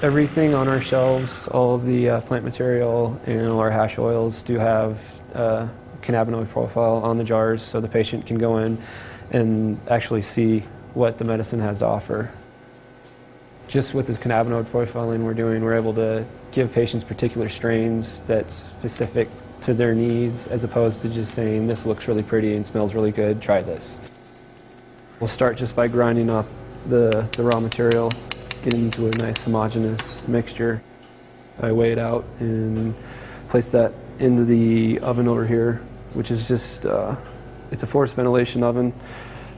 Everything on our shelves, all of the uh, plant material and all our hash oils do have uh, cannabinoid profile on the jars so the patient can go in and actually see what the medicine has to offer. Just with this cannabinoid profiling we're doing, we're able to give patients particular strains that's specific to their needs as opposed to just saying this looks really pretty and smells really good, try this. We'll start just by grinding up the, the raw material, getting into a nice homogeneous mixture. I weigh it out and place that into the oven over here, which is just, uh, it's a forced ventilation oven.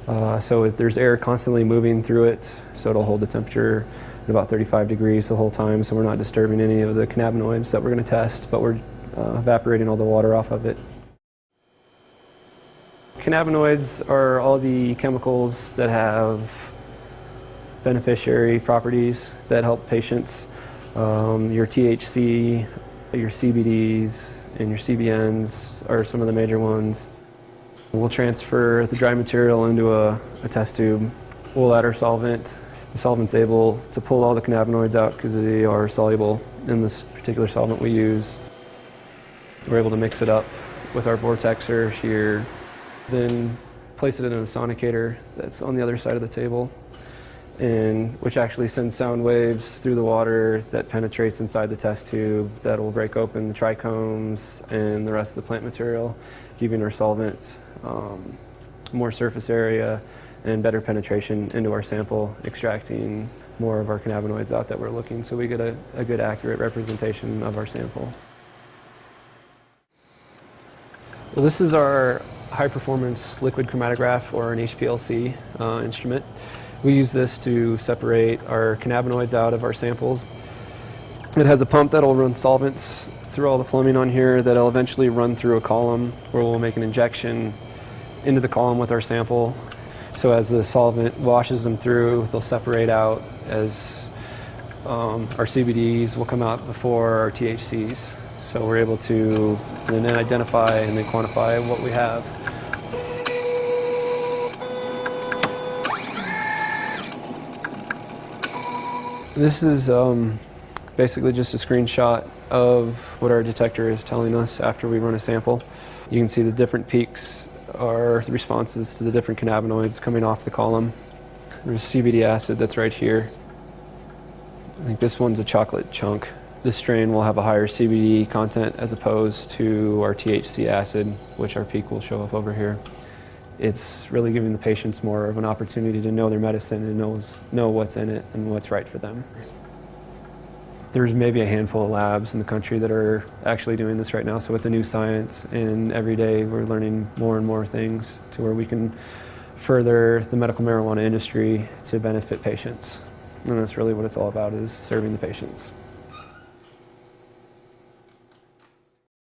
Uh, so there's air constantly moving through it, so it'll hold the temperature at about 35 degrees the whole time, so we're not disturbing any of the cannabinoids that we're going to test, but we're uh, evaporating all the water off of it. Cannabinoids are all the chemicals that have beneficiary properties that help patients. Um, your THC, your CBDs, and your CBNs are some of the major ones. We'll transfer the dry material into a, a test tube. We'll add our solvent. The solvent's able to pull all the cannabinoids out because they are soluble in this particular solvent we use. We're able to mix it up with our vortexer here, then place it in a sonicator that's on the other side of the table, and which actually sends sound waves through the water that penetrates inside the test tube that will break open the trichomes and the rest of the plant material, giving our solvent um, more surface area and better penetration into our sample, extracting more of our cannabinoids out that we're looking so we get a, a good accurate representation of our sample. Well, this is our high performance liquid chromatograph or an HPLC uh, instrument. We use this to separate our cannabinoids out of our samples. It has a pump that'll run solvents through all the plumbing on here that'll eventually run through a column where we'll make an injection into the column with our sample. So as the solvent washes them through, they'll separate out as um, our CBDs will come out before our THCs. So we're able to then identify and then quantify what we have. This is um, basically just a screenshot of what our detector is telling us after we run a sample. You can see the different peaks are the responses to the different cannabinoids coming off the column. There's CBD acid that's right here. I think this one's a chocolate chunk. This strain will have a higher CBD content as opposed to our THC acid, which our peak will show up over here. It's really giving the patients more of an opportunity to know their medicine and knows, know what's in it and what's right for them. There's maybe a handful of labs in the country that are actually doing this right now, so it's a new science and every day we're learning more and more things to where we can further the medical marijuana industry to benefit patients. And that's really what it's all about is serving the patients.